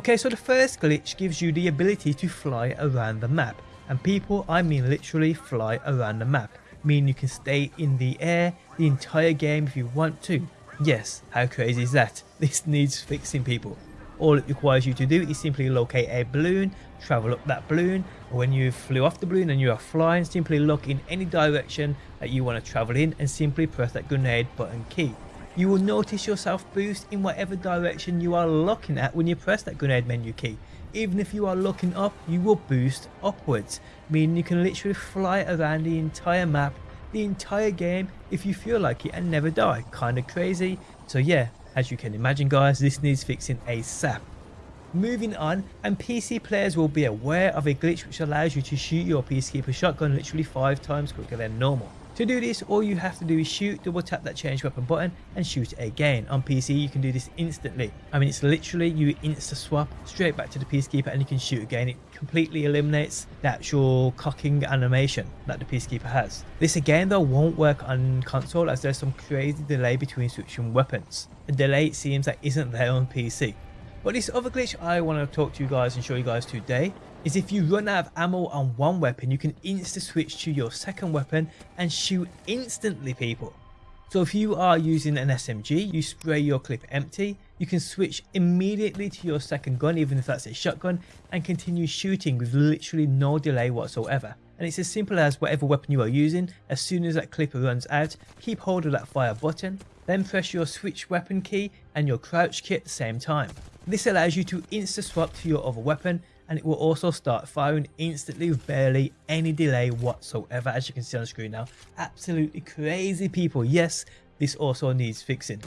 Okay, so the first glitch gives you the ability to fly around the map. And people, I mean literally fly around the map. Meaning you can stay in the air the entire game if you want to. Yes, how crazy is that? This needs fixing people. All it requires you to do is simply locate a balloon, travel up that balloon, when you flew off the balloon and you are flying, simply look in any direction that you want to travel in and simply press that grenade button key. You will notice yourself boost in whatever direction you are looking at when you press that grenade menu key. Even if you are looking up, you will boost upwards, meaning you can literally fly around the entire map, the entire game if you feel like it and never die. Kinda crazy. So yeah, as you can imagine guys, this needs fixing ASAP. Moving on, and PC players will be aware of a glitch which allows you to shoot your Peacekeeper shotgun literally 5 times quicker than normal. To do this, all you have to do is shoot, double tap that change weapon button and shoot again. On PC, you can do this instantly. I mean, it's literally you insta swap straight back to the Peacekeeper and you can shoot again. It completely eliminates the actual cocking animation that the Peacekeeper has. This again though won't work on console as there's some crazy delay between switching weapons. A delay it seems that isn't there on PC. But this other glitch I want to talk to you guys and show you guys today is if you run out of ammo on one weapon, you can insta switch to your second weapon and shoot instantly people. So if you are using an SMG, you spray your clip empty, you can switch immediately to your second gun, even if that's a shotgun, and continue shooting with literally no delay whatsoever. And it's as simple as whatever weapon you are using, as soon as that clip runs out, keep hold of that fire button, then press your switch weapon key and your crouch key at the same time. This allows you to insta swap to your other weapon and it will also start firing instantly with barely any delay whatsoever as you can see on the screen now. Absolutely crazy people. Yes, this also needs fixing.